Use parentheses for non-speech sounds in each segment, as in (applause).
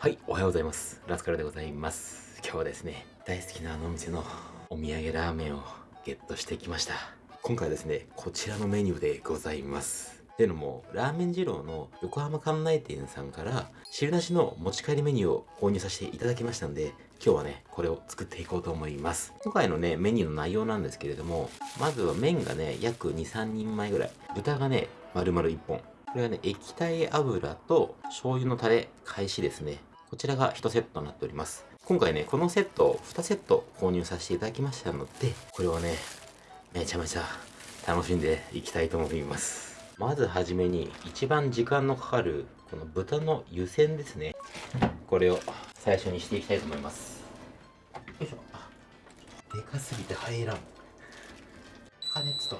はい、おはようございます。ラスカルでございます。今日はですね、大好きなあのお店のお土産ラーメンをゲットしてきました。今回はですね、こちらのメニューでございます。っていうのも、ラーメン二郎の横浜関内店さんから、汁なしの持ち帰りメニューを購入させていただきましたんで、今日はね、これを作っていこうと思います。今回のね、メニューの内容なんですけれども、まずは麺がね、約2、3人前ぐらい。豚がね、丸々1本。これはね、液体油と醤油のタレ、返しですね。こちらが1セットになっております。今回ね、このセットを2セット購入させていただきましたので、これをね、めちゃめちゃ楽しんでいきたいと思います。まずはじめに、一番時間のかかる、この豚の湯煎ですね。これを最初にしていきたいと思います。よいしょ。でかすぎて入らん。加熱と。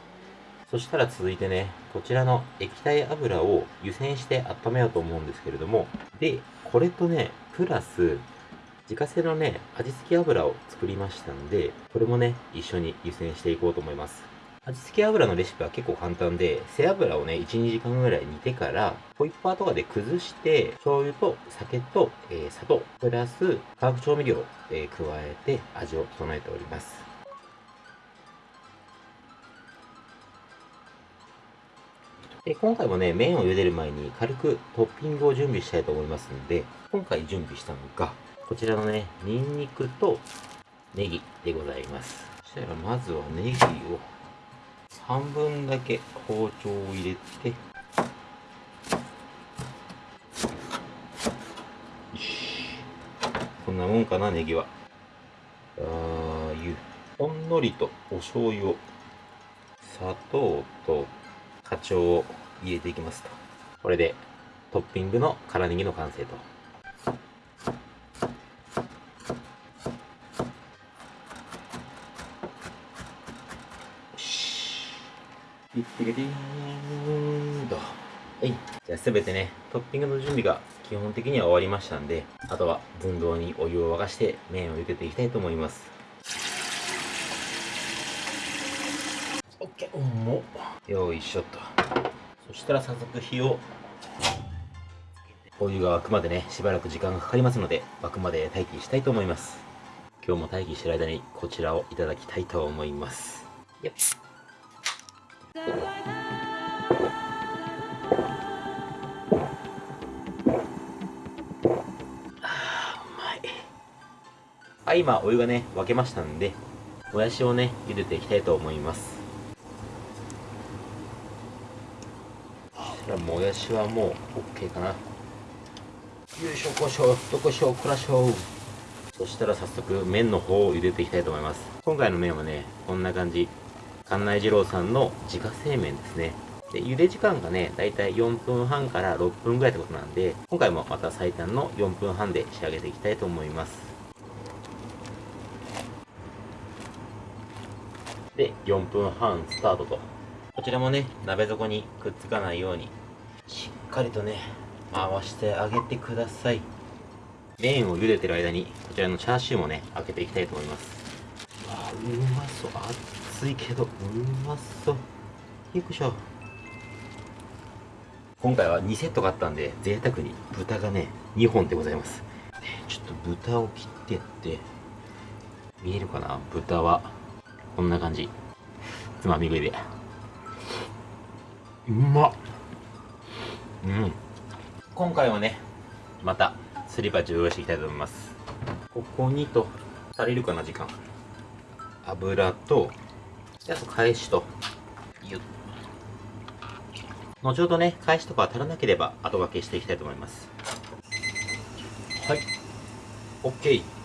そしたら続いてね、こちらの液体油を湯煎して温めようと思うんですけれども、で、これとね、プラス、自家製のね、味付け油を作りましたんで、これもね、一緒に湯煎していこうと思います。味付け油のレシピは結構簡単で、背脂をね、1、2時間ぐらい煮てから、ホイッパーとかで崩して、醤油と酒と、えー砂糖、プラス化学調味料を、えー加えて味を整えております。で今回もね、麺を茹でる前に軽くトッピングを準備したいと思いますので、今回準備したのが、こちらのね、ニンニクとネギでございます。そしたらまずはネギを半分だけ包丁を入れて、こんなもんかな、ネギは。ラー油。ほんのりとお醤油を、砂糖と花鳥を入れていきますと。これでトッピングの辛ネギの完成と。よし。ピッピリリーンと。はい。じゃあすべてね、トッピングの準備が基本的には終わりましたんで、あとは寸胴にお湯を沸かして麺を茹でていきたいと思います。オッケー、重っ。よいしょっと。そしたら早速火をお湯が沸くまでね、しばらく時間がかかりますので、沸くまで待機したいと思います。今日も待機してる間にこちらをいただきたいと思います。よっあ今お湯がね、沸けましたんで、もやしをね、茹でていきたいと思います。そしたらもやしはもう OK かな。よいしょこしょ、どこしょ、こらしょ。そしたら早速麺の方を茹でていきたいと思います。今回の麺はね、こんな感じ。関内二郎さんの自家製麺ですね。で、茹で時間がね、だいたい4分半から6分ぐらいってことなんで、今回もまた最短の4分半で仕上げていきたいと思います。で、4分半スタートと。こちらもね、鍋底にくっつかないように、しっかりとね、回してあげてください。麺を茹でてる間に、こちらのチャーシューもね、開けていきたいと思います。わあ、うまそう。熱いけど、うまそう。よいしょ。今回は2セット買ったんで、贅沢に豚がね、2本でございます。ねちょっと豚を切ってって、見えるかな？豚は、こんな感じ。つまみ食いで。うまっうん。今回はね、また、すり鉢を用意していきたいと思います。ここにと、足りるかな、時間。油と、であと、返しと、ゆっ。後ほどね、返しとか足らなければ、後掛けしていきたいと思います。はい。OK。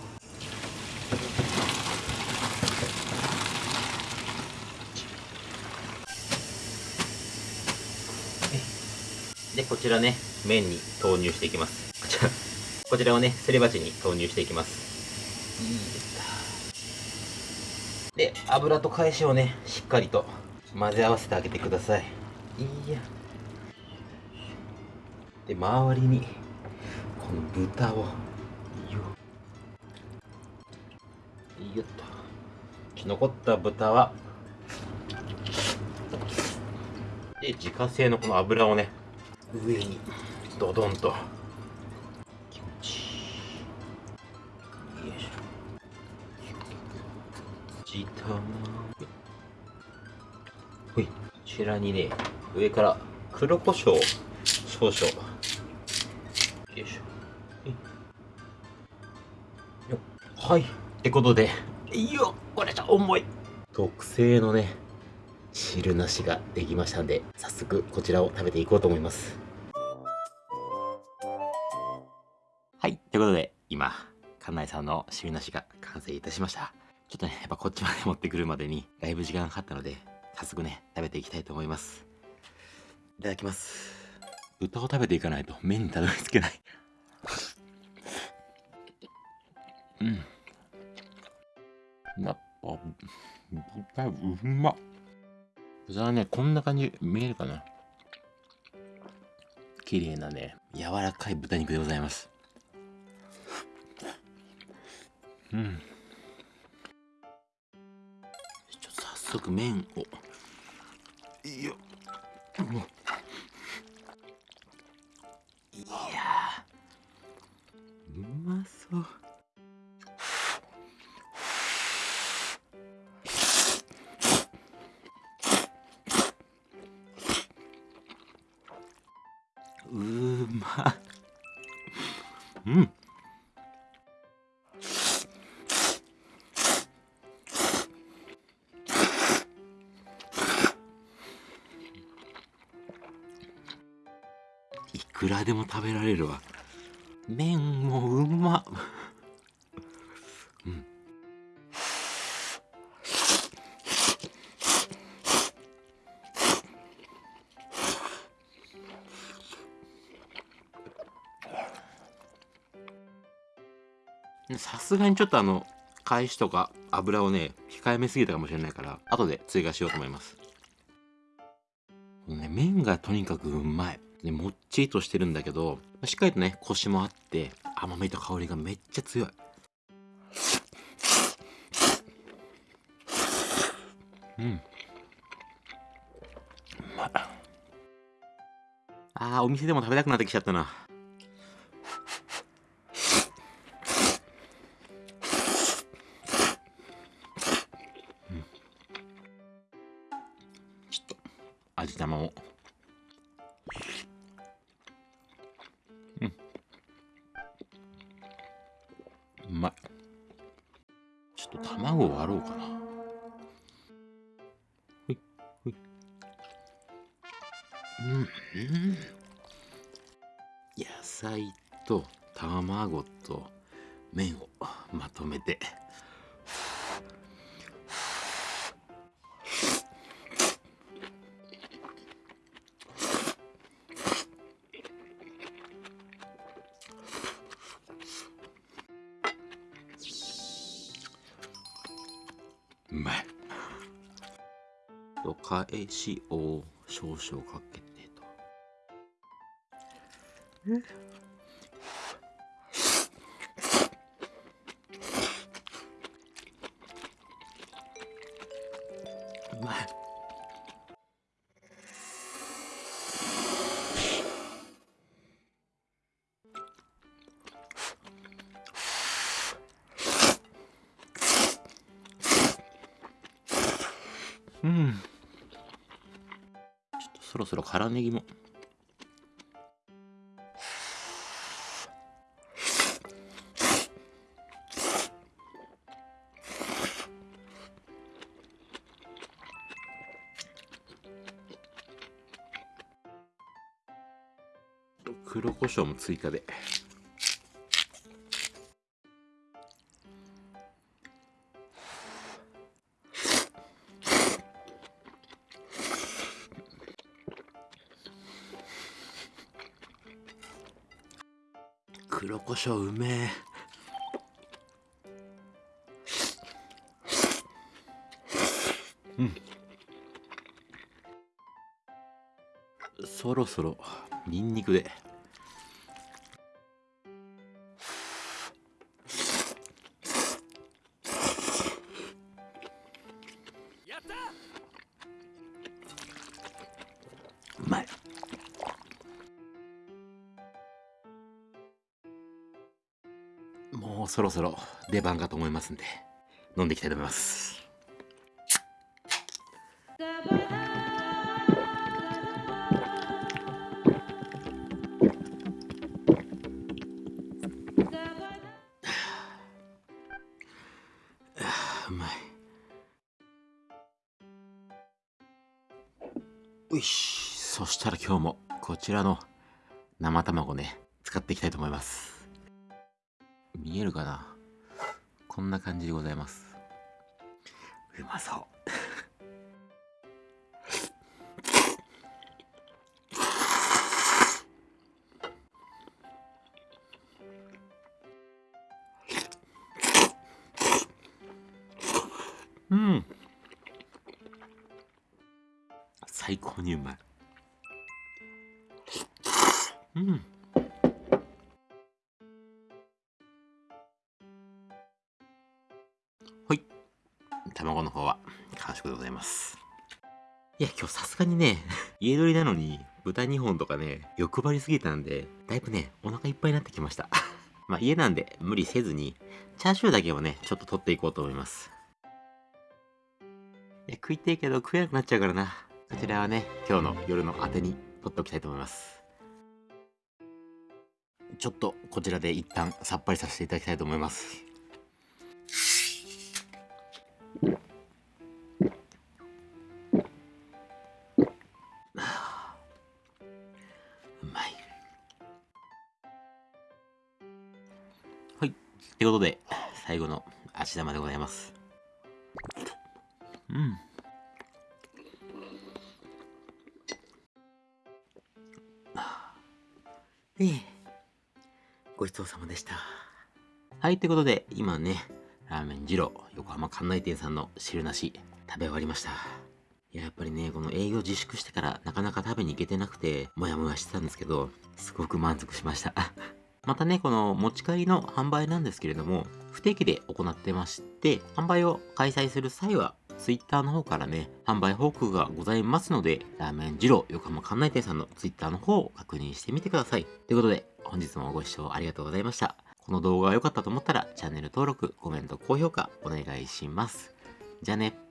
で、こちらね、麺に投入していきます。こちら、こちらをね、すり鉢に投入していきます。いいですか。で、油と返しをね、しっかりと混ぜ合わせてあげてください。いいや。で、周りに、この豚を、よよっと。残った豚は、で、自家製のこの油をね、上にドドンと。気持ちいいよいしょ。ジタほい。こちらにね上から黒胡椒少々。よいしょはい。ってことで。いいよこれじゃ重い。特製のね汁なしができましたんで早速こちらを食べていこうと思います。ということで今館内さんの汁なしが完成いたしました。ちょっとねやっぱこっちまで持ってくるまでにだいぶ時間かかったので早速ね食べていきたいと思います。いただきます。豚を食べていかないと麺にたどり着けない。うん。やっぱ豚うま。っ豚はねこんな感じ見えるかな。綺麗なね柔らかい豚肉でございます。うんちょっと早速麺を。いやもういやうまそう。うーまうん。らでも食べられるわ。麺もうまうん。さすがにちょっとあの返しとか油をね控えめすぎたかもしれないから後で追加しようと思います。ね、麺がとにかくうまい。ね、もっちりとしてるんだけど、しっかりとね、コシもあって、甘みと香りがめっちゃ強い。うん。うまい。あ、お店でも食べたくなってきちゃったな。ちょっと味玉をうまい。ちょっと卵を割ろうかな。ほいほい。うんうん。野菜と卵と麺をまとめて返しを少々かけてと。そろそろ辛ネギも。黒胡椒も追加で。黒胡椒うめえ。うん。そろそろニンニクで。そろそろ出番かと思いますんで飲んでいきたいと思います。(sighs) うまい。ういそしたら今日もこちらの生卵ね使っていきたいと思います。見えるかな？こんな感じでございます。うまそう。うん。最高にうまい。うんの方は完食でございます。いや今日さすがにね (laughs) 家取りなのに豚2本とかね欲張りすぎたんでだいぶねお腹いっぱいになってきました。(laughs) まあ家なんで無理せずにチャーシューだけをねちょっと取っていこうと思います。いや食いてえけど食えなくなっちゃうからな。こちらはね今日の夜のあてに取っておきたいと思います。ちょっとこちらで一旦さっぱりさせていただきたいと思います。ってことで最後の足玉でございます。うん。ええ。ごちそうさまでした。はいということで今ねラーメン二郎横浜関内店さんの汁なし食べ終わりました。いややっぱりねこの営業自粛してからなかなか食べに行けてなくてモヤモヤしてたんですけどすごく満足しましたまたね、この持ち帰りの販売なんですけれども、不定期で行ってまして、販売を開催する際は、Twitter の方からね、販売報告がございますので、ラーメン二郎横浜関内店さんの Twitter の方を確認してみてください。ということで、本日もご視聴ありがとうございました。この動画が良かったと思ったら、チャンネル登録、コメント、高評価お願いします。じゃあね。